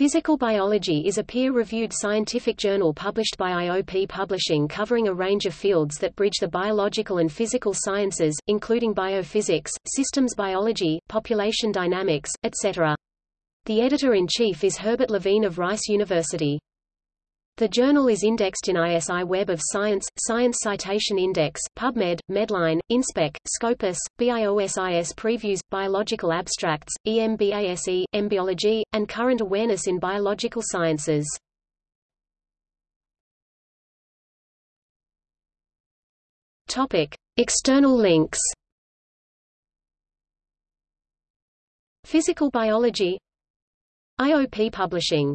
Physical Biology is a peer-reviewed scientific journal published by IOP Publishing covering a range of fields that bridge the biological and physical sciences, including biophysics, systems biology, population dynamics, etc. The editor-in-chief is Herbert Levine of Rice University. The journal is indexed in ISI Web of Science, Science Citation Index, PubMed, Medline, InSpec, Scopus, BIOSIS Previews, Biological Abstracts, EMBASE, Embiology, and Current Awareness in Biological Sciences. Topic. External links Physical biology IOP Publishing